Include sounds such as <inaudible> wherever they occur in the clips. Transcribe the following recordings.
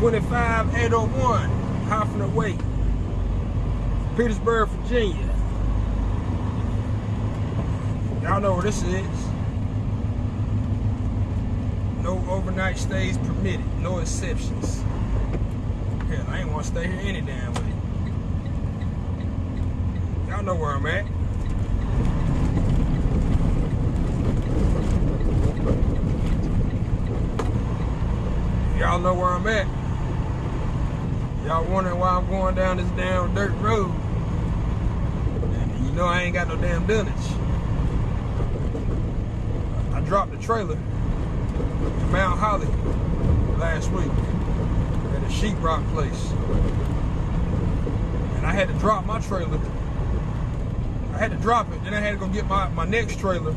25801 Hofheimer Way, Petersburg, Virginia. Y'all know where this is. No overnight stays permitted, no exceptions. Hell, I ain't want to stay here any damn way. Y'all know where I'm at. Y'all know where I'm at. Y'all wondering why I'm going down this damn dirt road. And you know I ain't got no damn dunnage. I dropped the trailer in Mount Holly last week at a sheetrock place. And I had to drop my trailer. I had to drop it, then I had to go get my, my next trailer.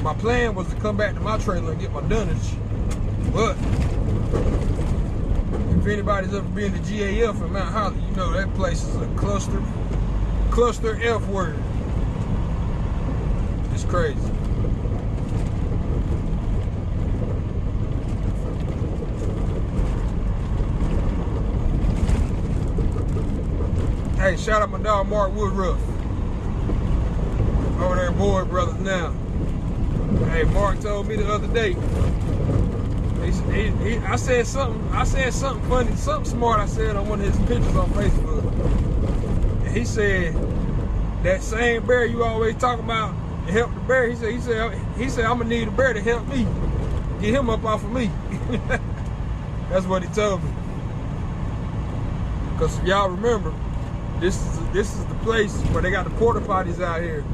My plan was to come back to my trailer and get my dunnage. But if anybody's ever been to GAF in Mount Holly, you know that place is a cluster, cluster F word. It's crazy. Hey, shout out my dog Mark Woodruff. Over there, boy, Brothers now. Hey, Mark told me the other day he, I said something. I said something funny, something smart. I said on one of his pictures on Facebook. And he said that same bear you always talk about help the bear. He said he said he said I'm gonna need a bear to help me get him up off of me. <laughs> That's what he told me. Cause y'all remember, this is this is the place where they got the porta potties out here.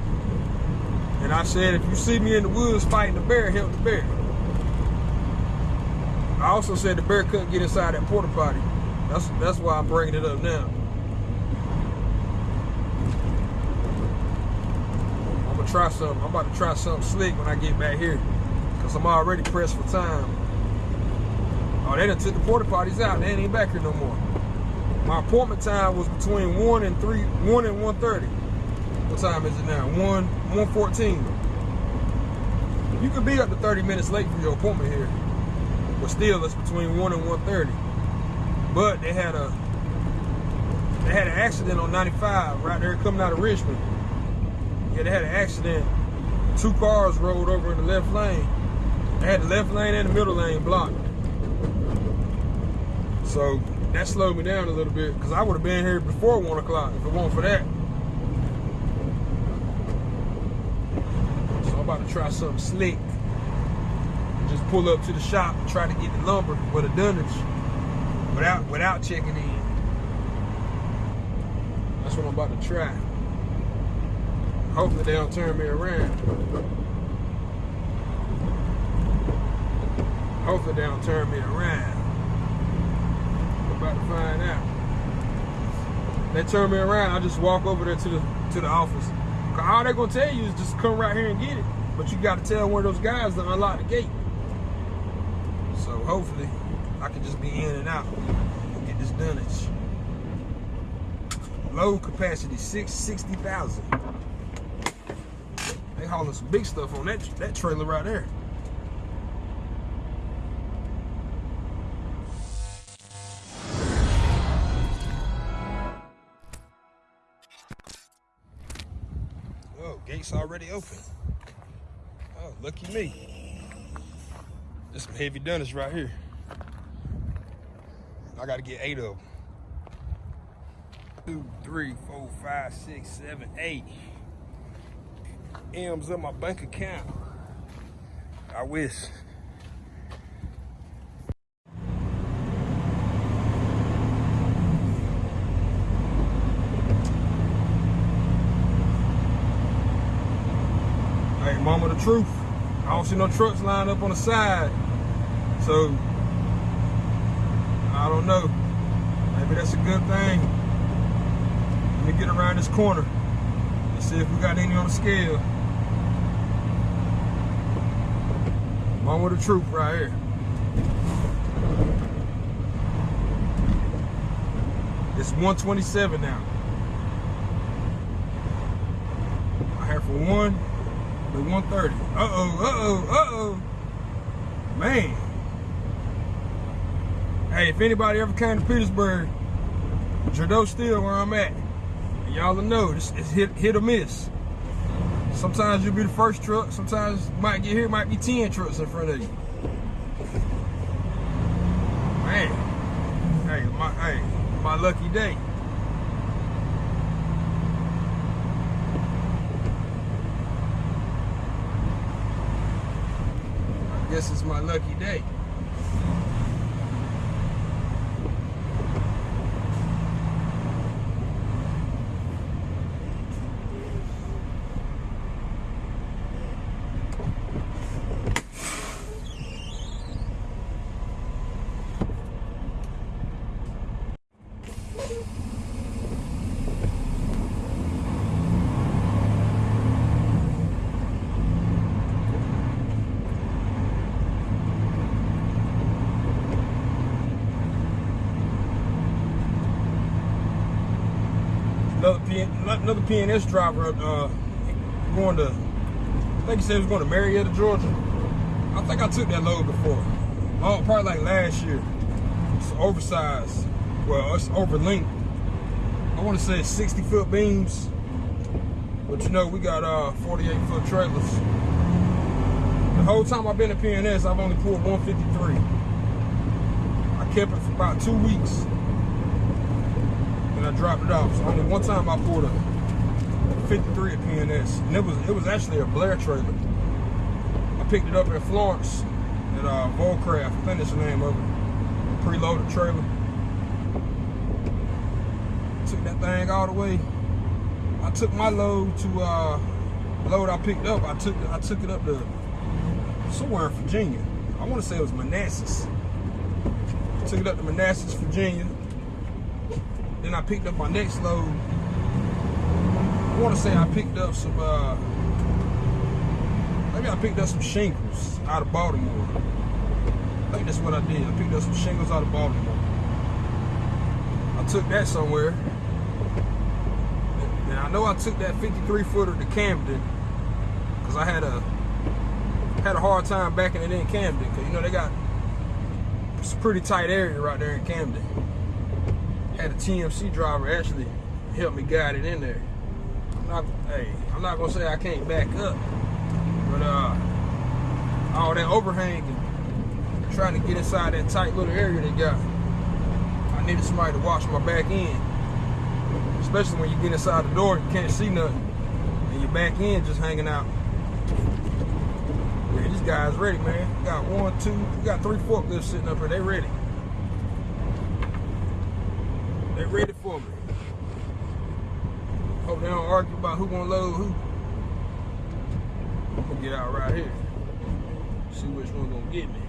And I said, if you see me in the woods fighting the bear, help the bear. I also said the bear couldn't get inside that porta potty. That's that's why I'm bringing it up now. I'm gonna try something. I'm about to try something slick when I get back here, cause I'm already pressed for time. Oh, they done took the porta potties out. They ain't back here no more. My appointment time was between one and three, one and one thirty. What time is it now? One, one fourteen. You could be up to 30 minutes late for your appointment here. But still, it's between 1 and 130. But they had a they had an accident on 95 right there coming out of Richmond. Yeah, they had an accident. Two cars rolled over in the left lane. They had the left lane and the middle lane blocked. So that slowed me down a little bit because I would have been here before one o'clock if it weren't for that. So I'm about to try something slick just pull up to the shop and try to get the lumber with a dunnage without without checking in. That's what I'm about to try. Hopefully they don't turn me around. Hopefully they don't turn me around. I'm about to find out. They turn me around, I just walk over there to the to the office. All they're gonna tell you is just come right here and get it. But you gotta tell one of those guys to unlock the gate. Hopefully I can just be in and out and get this done. dunnage. Load capacity, 660,000. They hauling some big stuff on that, that trailer right there. Oh, gate's already open. Oh, lucky me. Heavy dunnage right here. I gotta get eight of them. Two, three, four, five, six, seven, eight. M's in my bank account. I wish. Hey, mama, the truth. I don't see no trucks lined up on the side. So, I don't know. Maybe that's a good thing. Let me get around this corner and see if we got any on the scale. One with the truth right here. It's 127 now. I have for one, the 130. Uh-oh, uh-oh, uh-oh. Man. Hey, if anybody ever came to Petersburg, Gerdau still where I'm at. Y'all know it's, it's hit, hit or miss. Sometimes you'll be the first truck. Sometimes might get here, might be 10 trucks in front of you. Man, hey, my, hey, my lucky day. I guess it's my lucky day. PNS driver uh, going to, I think he said he was going to Marietta, Georgia. I think I took that load before. Oh, probably like last year. It's oversized. Well, it's over length. I want to say 60 foot beams. But you know, we got uh, 48 foot trailers. The whole time I've been at PNS, I've only pulled 153. I kept it for about two weeks and I dropped it off. So only one time I pulled a 53 at PNS, and it was it was actually a Blair trailer. I picked it up at Florence at uh, Volcraft. I that's the name of it. Preloaded trailer. Took that thing all the way. I took my load to uh, load I picked up. I took I took it up to somewhere in Virginia. I want to say it was Manassas. Took it up to Manassas, Virginia then I picked up my next load. I want to say I picked up some, uh, maybe I picked up some shingles out of Baltimore. I think that's what I did. I picked up some shingles out of Baltimore. I took that somewhere. And I know I took that 53 footer to Camden because I had a had a hard time backing it in Camden because you know they got it's a pretty tight area right there in Camden had a TMC driver actually help me guide it in there. I'm not, hey, I'm not gonna say I can't back up, but uh, all that overhang and trying to get inside that tight little area they got, I needed somebody to watch my back end. Especially when you get inside the door, you can't see nothing, and your back end just hanging out. Yeah, this guy's ready, man. We got one, two, we got three forklifts sitting up here. They ready. They ready Hope they don't argue about who gonna load who. I'm gonna get out right here. See which one gonna get me.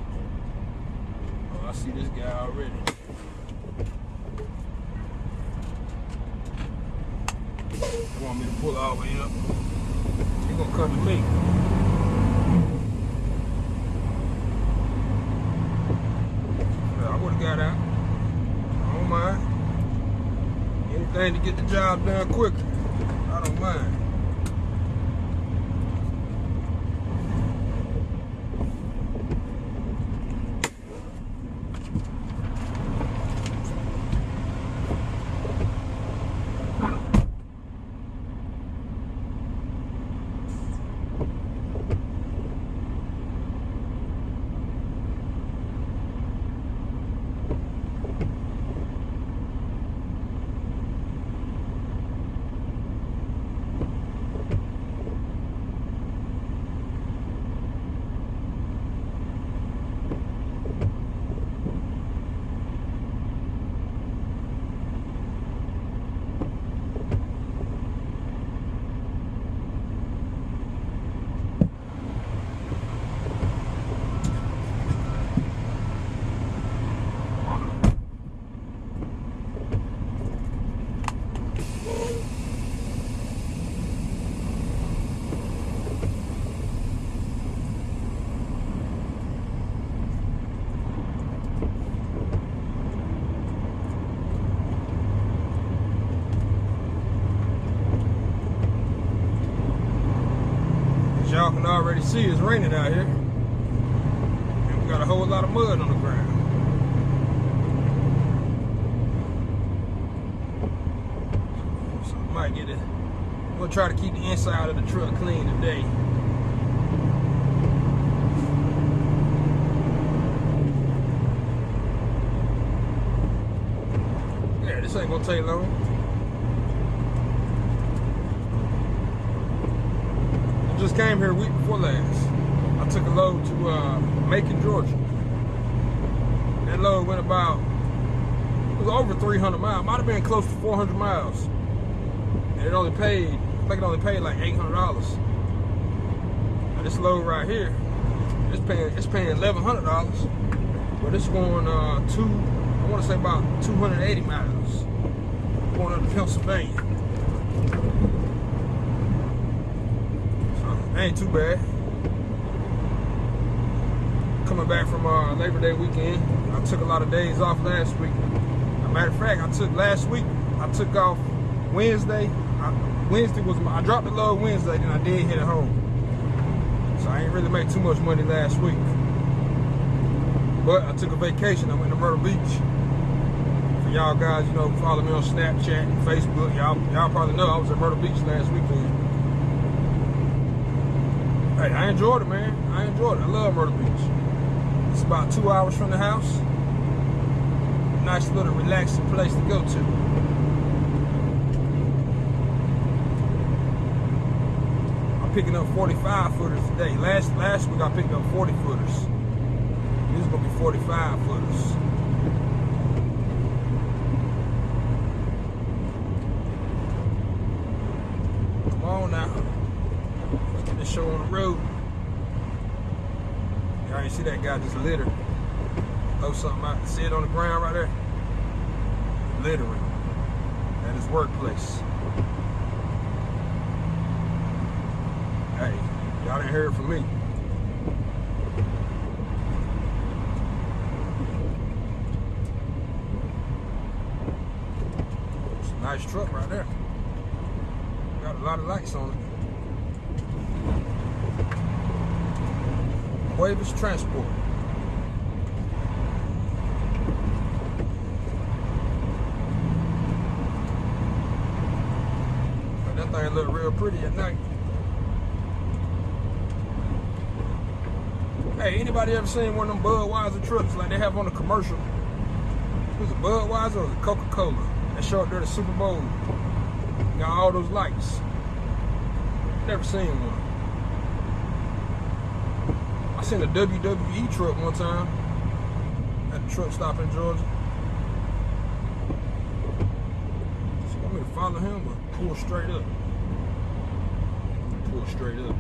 Oh, I see this guy already. They want me to pull all the way up. He gonna come to me. I would have got out. I don't mind. Anything to get the job done quicker. I don't already see it's raining out here. And we got a whole lot of mud on the ground. So we might get it. We'll try to keep the inside of the truck clean today. Yeah, this ain't gonna take long. Came here week before last. I took a load to uh, Macon, Georgia. That load went about, it was over 300 miles. Might have been close to 400 miles. And it only paid, I think it only paid like $800. Now this load right here, it's paying, it's paying $1,100. But it's going uh, two, I want to say about 280 miles. Going up to Pennsylvania. So, ain't too bad coming back from uh, Labor Day weekend. I took a lot of days off last week. Matter of fact, I took last week, I took off Wednesday. I, Wednesday was my, I dropped the load Wednesday, then I did hit it home. So I ain't really make too much money last week. But I took a vacation. I went to Myrtle Beach. For y'all guys, you know, follow me on Snapchat and Facebook. Y'all y'all probably know I was at Myrtle Beach last weekend. Hey, I enjoyed it, man. I enjoyed it. I love Myrtle Beach. It's about two hours from the house. Nice little relaxing place to go to. I'm picking up 45 footers today. Last last week I picked up 40 footers. This is gonna be 45 footers. Come on now. Let's get this show on the road. Y'all ain't see that guy just litter. Throw something out. See it on the ground right there? Littering at his workplace. Hey, y'all didn't hear it from me. It's a nice truck right there. Got a lot of lights on it. Cuevas Transport. But that thing look real pretty at night. Hey, anybody ever seen one of them Budweiser trucks like they have on the commercial? Was it Budweiser or was it Coca-Cola? That show up there the Super Bowl. Got all those lights. Never seen one. Seen a WWE truck one time at the truck stop in Georgia. You want me to follow him or pull straight up? Pull straight up.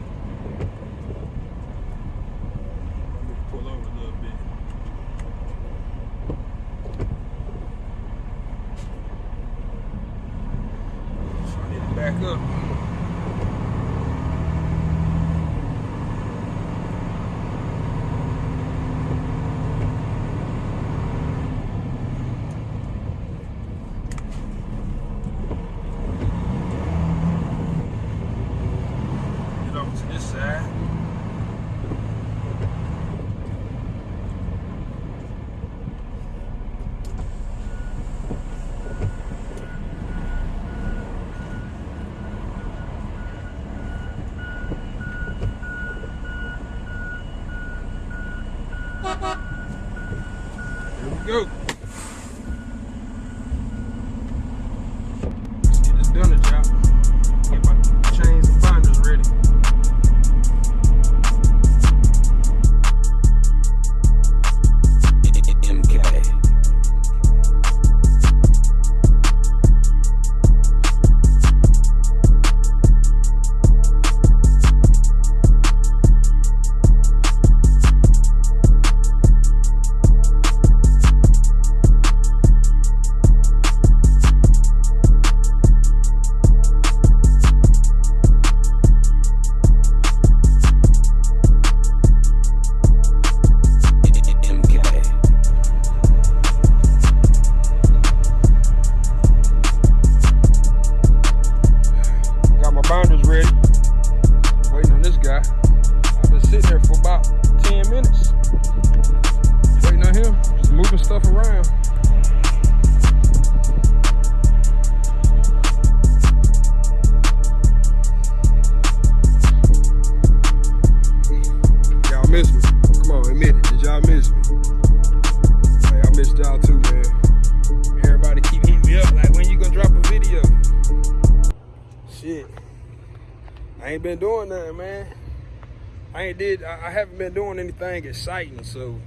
Anything exciting, so.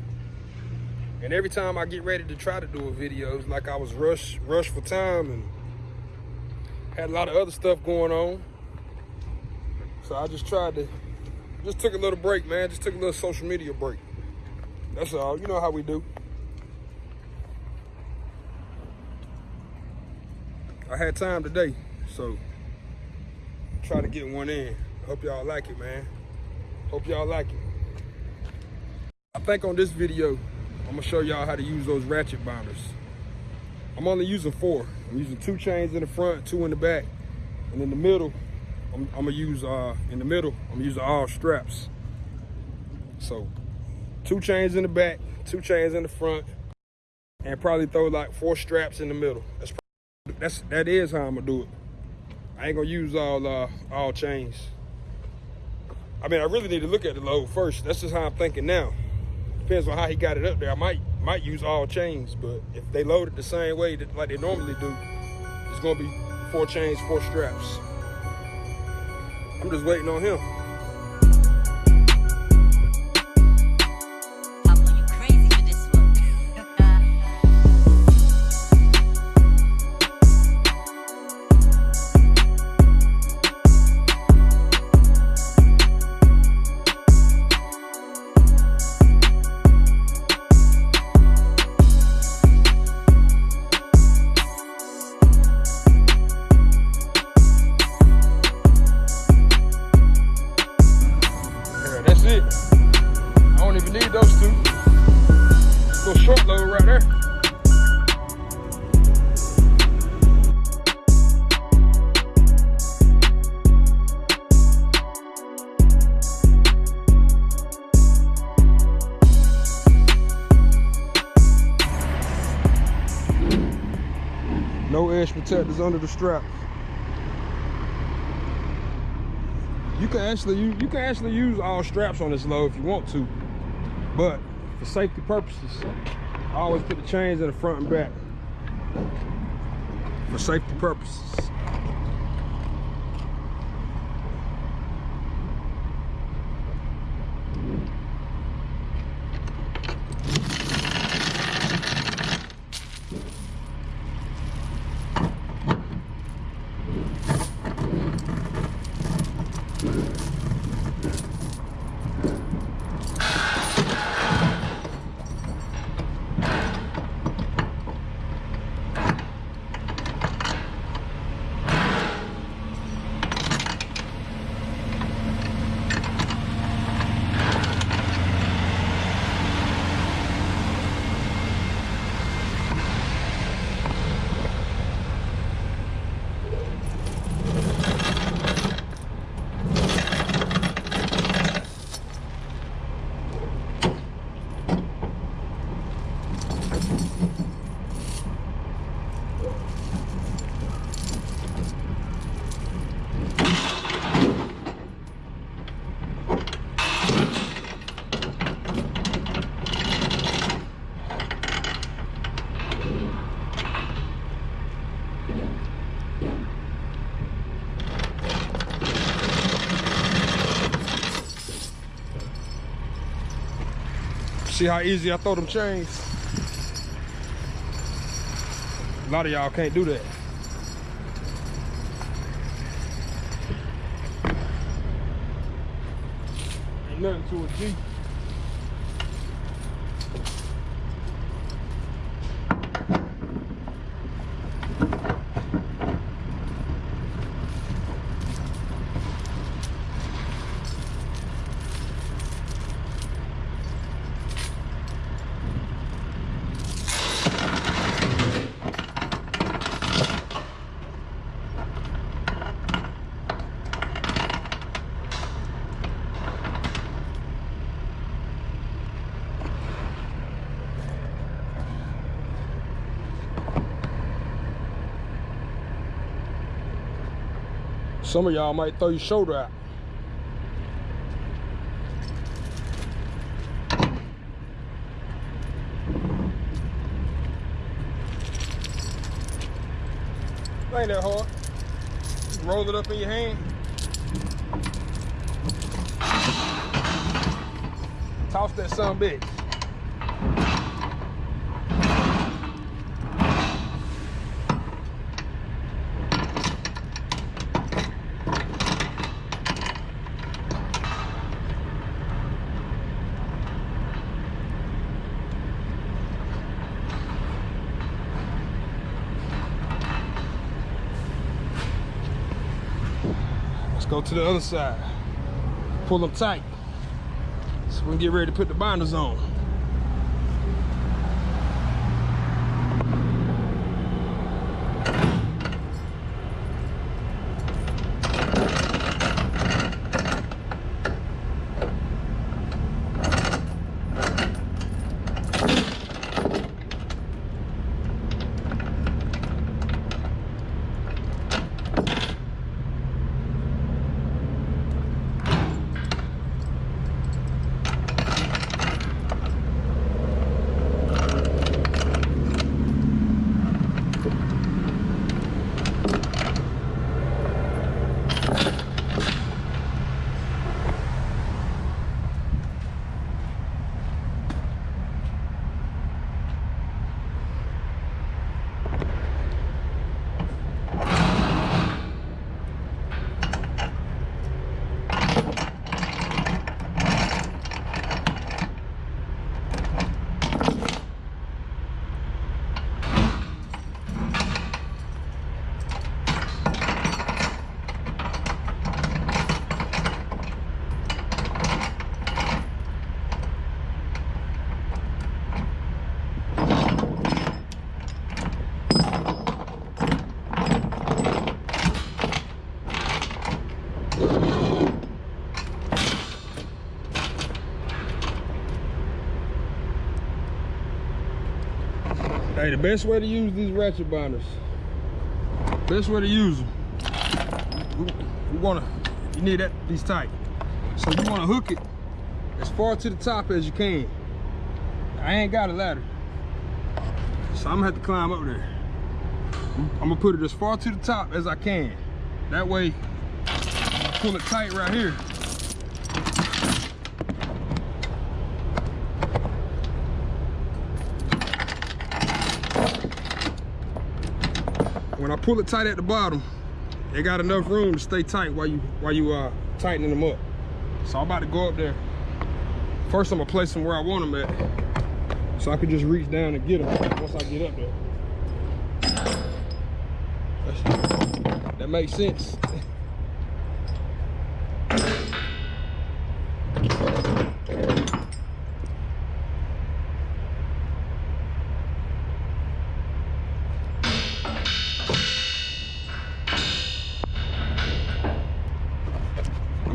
And every time I get ready to try to do a video, it's like I was rushed, rushed for time and had a lot of other stuff going on. So I just tried to, just took a little break, man. Just took a little social media break. That's all. You know how we do. I had time today, so try to get one in. Hope y'all like it, man. Hope y'all like it. Think on this video, I'm gonna show y'all how to use those ratchet binders. I'm only using four. I'm using two chains in the front, two in the back, and in the middle, I'm, I'm gonna use, uh, in the middle, I'm using all straps. So, two chains in the back, two chains in the front, and probably throw like four straps in the middle. That's that's that is how I'm gonna do it. I ain't gonna use all uh, all chains. I mean, I really need to look at the load first. That's just how I'm thinking now. Depends on how he got it up there. I might might use all chains, but if they load it the same way that like they normally do, it's gonna be four chains, four straps. I'm just waiting on him. Protectors under the strap. You can actually you, you can actually use all straps on this load if you want to, but for safety purposes, I always put the chains in the front and back for safety purposes. See how easy I throw them chains? A lot of y'all can't do that. Ain't nothing to a G. Some of y'all might throw your shoulder out. Ain't that hard. Roll it up in your hand. Toss that son bitch. To the other side. Pull them tight. So we can get ready to put the binders on. Hey, the best way to use these ratchet binders, best way to use them, we wanna, you need that, these tight. So you wanna hook it as far to the top as you can. I ain't got a ladder, so I'm gonna have to climb up there. I'm gonna put it as far to the top as I can. That way, pull it tight right here. Pull it tight at the bottom, it got enough room to stay tight while you while you uh tightening them up. So I'm about to go up there. First, I'm gonna place them where I want them at, so I can just reach down and get them once I get up there. That's- that makes sense.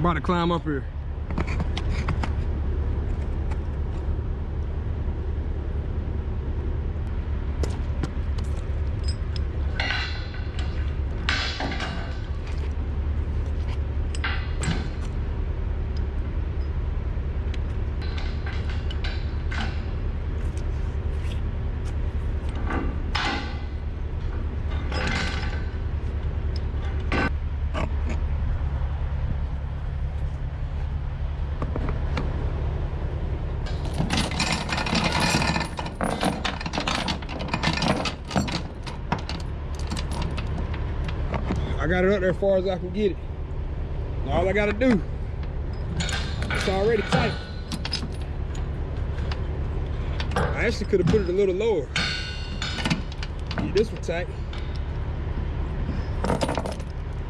About to climb up here. I got it up there as far as I can get it. All I gotta do, it's already tight. I actually could have put it a little lower. Get this one tight.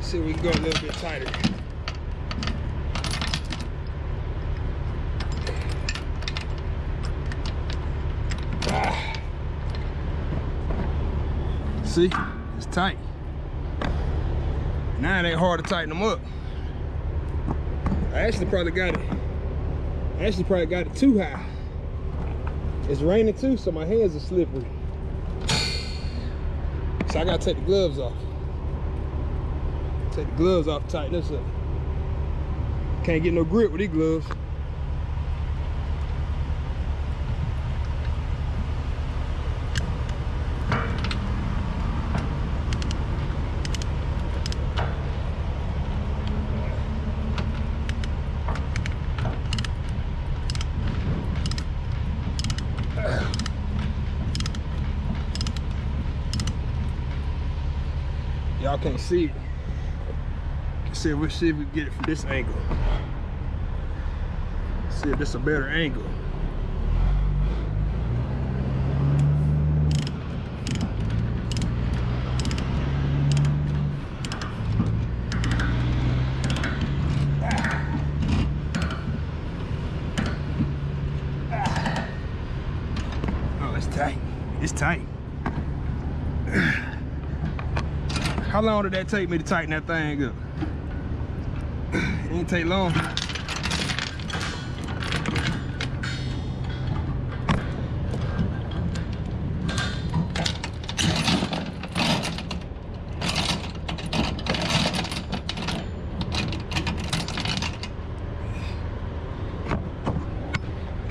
See if we can go a little bit tighter. Ah. See, it's tight. Now it ain't hard to tighten them up. I actually probably got it. I actually probably got it too high. It's raining too, so my hands are slippery. So I gotta take the gloves off. Take the gloves off, tighten this up. Can't get no grip with these gloves. Y'all can't see it. See if we see if we get it from this angle. See if this a better angle. Oh, it's tight. It's tight. How long did that take me to tighten that thing up? It didn't take long.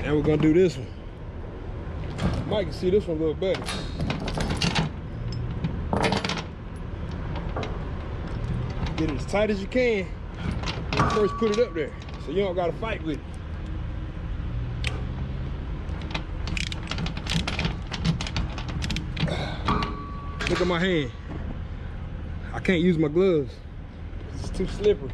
And we're gonna do this one. Mike can see this one a little better. Get it as tight as you can. when you First put it up there. So you don't gotta fight with it. Look at my hand. I can't use my gloves. It's too slippery.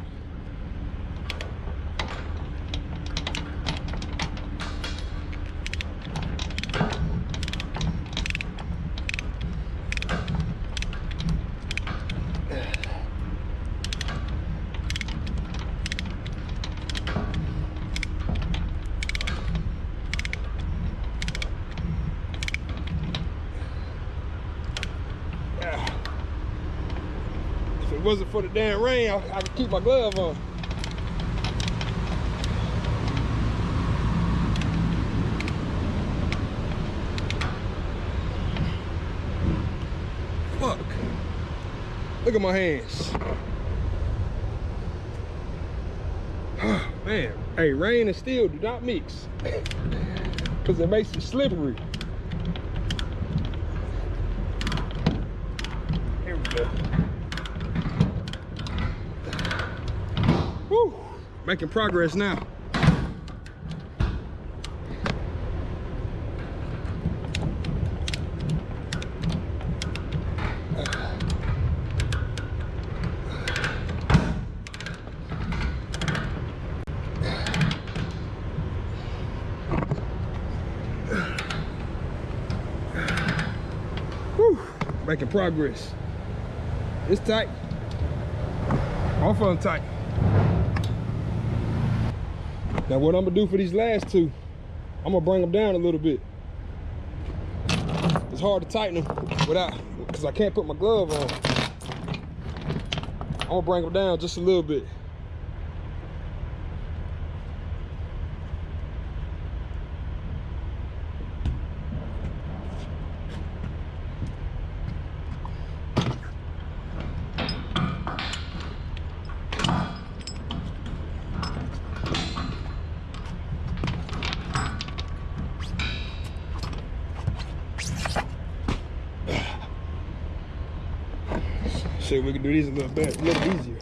If it wasn't for the damn rain, I, I could keep my glove on. Fuck. Look at my hands. <sighs> Man, hey, rain and steel do not mix. Because it makes it slippery. Here we go. Woo! Making progress now. Making progress. It's tight. Both of them tight. Now what I'm gonna do for these last two, I'm gonna bring them down a little bit. It's hard to tighten them without, because I can't put my glove on. I'm gonna bring them down just a little bit. These a little bit easier.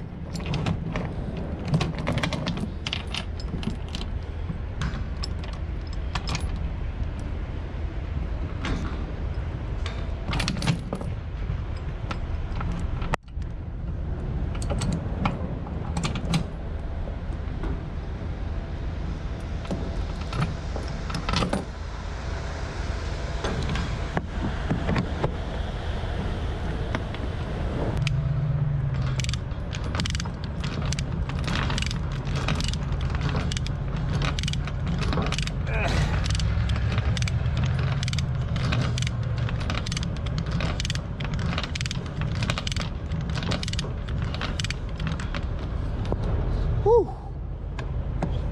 Whew.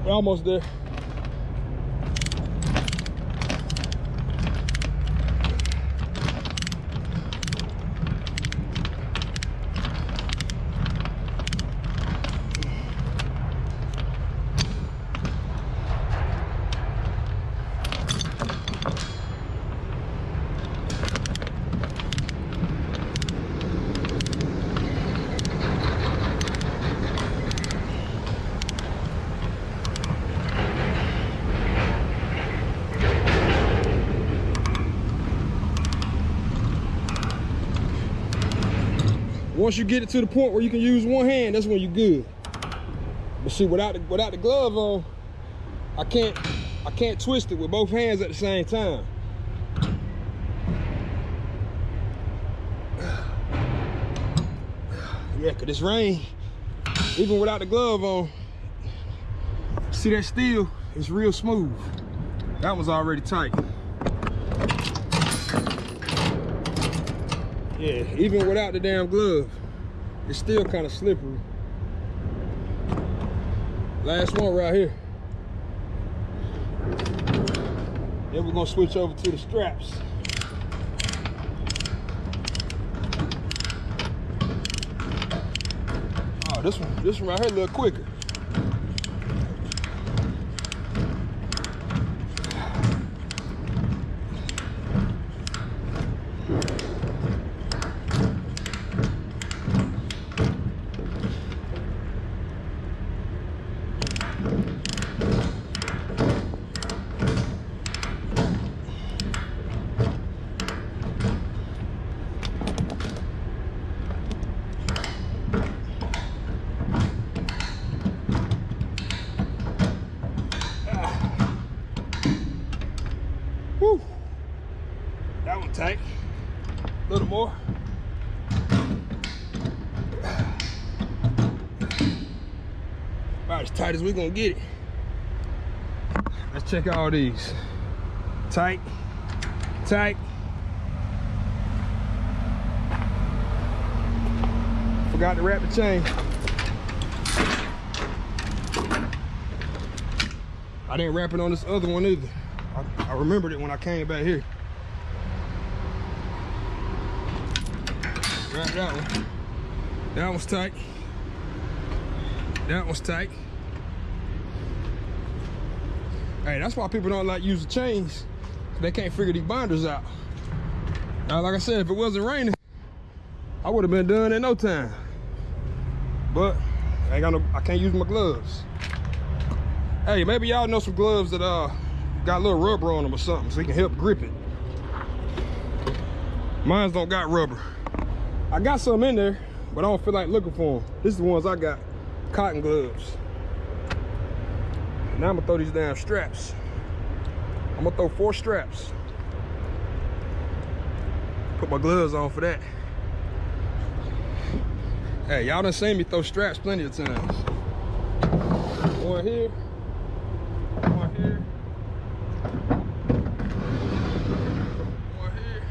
We're almost there. Once you get it to the point where you can use one hand, that's when you're good. But see, without the, without the glove on, I can't I can't twist it with both hands at the same time. <sighs> Yeah, cause rain, even without the glove on, see that steel, it's real smooth. That one's already tight. Yeah, even without the damn glove, it's still kind of slippery. Last one right here. Then we're gonna switch over to the straps. Oh, this one, this one right here a little quicker. Whew. That one tight. A little more. About as tight as we gonna get it. Let's check all these. Tight, tight. Forgot to wrap the chain. I didn't wrap it on this other one either. I, I remembered it when I came back here. Wrap that one. That one's tight. That one's tight. Hey, that's why people don't like using chains. They can't figure these binders out. Now, like I said, if it wasn't raining, I would have been done in no time. But I ain't got no, I can't use my gloves. Hey, maybe y'all know some gloves that uh got a little rubber on them or something so you can help grip it. Mine's don't got rubber. I got some in there, but I don't feel like looking for them. This is the ones I got, cotton gloves. Now I'm gonna throw these damn straps. I'm gonna throw four straps. Put my gloves on for that. Hey, y'all done seen me throw straps plenty of times. One here, one here. One here.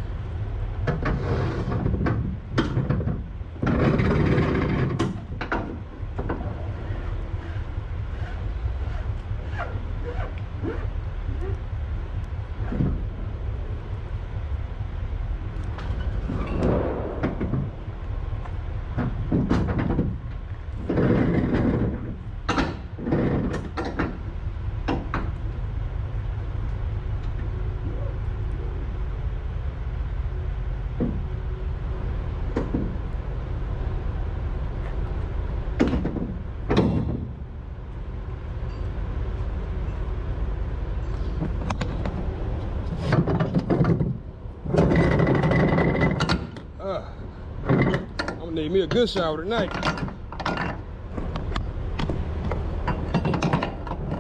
Uh, I'm gonna me a good shower tonight.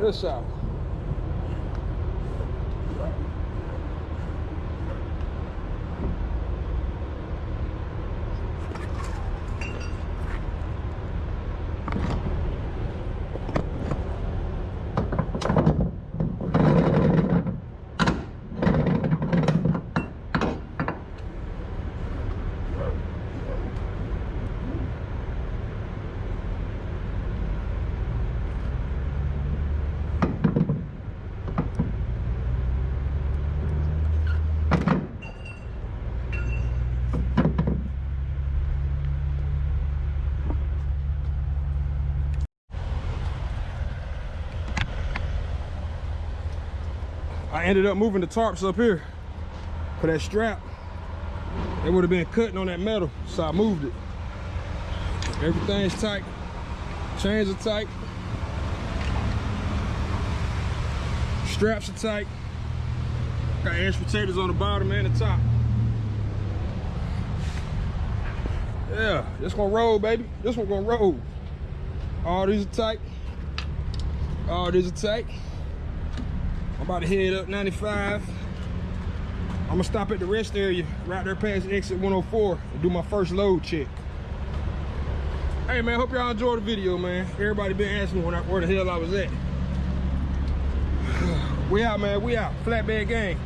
Good shower. Ended up moving the tarps up here for that strap. It would have been cutting on that metal, so I moved it. Everything's tight. Chains are tight. Straps are tight. Got edge protectors on the bottom and the top. Yeah, this gonna roll, baby. This one gonna roll. All these are tight. All these are tight. About to head up 95. I'm gonna stop at the rest area right there past exit 104 and do my first load check. Hey man, hope y'all enjoyed the video, man. Everybody been asking me where the hell I was at. <sighs> We out, man. We out. Flatbed gang.